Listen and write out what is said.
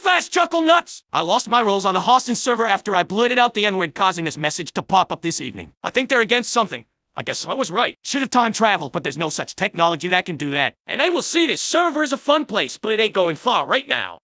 fast, chuckle nuts! I lost my roles on the Hostin server after I blurted out the N-word causing this message to pop up this evening. I think they're against something. I guess I was right. Should have time traveled, but there's no such technology that can do that. And I will see this server is a fun place, but it ain't going far right now.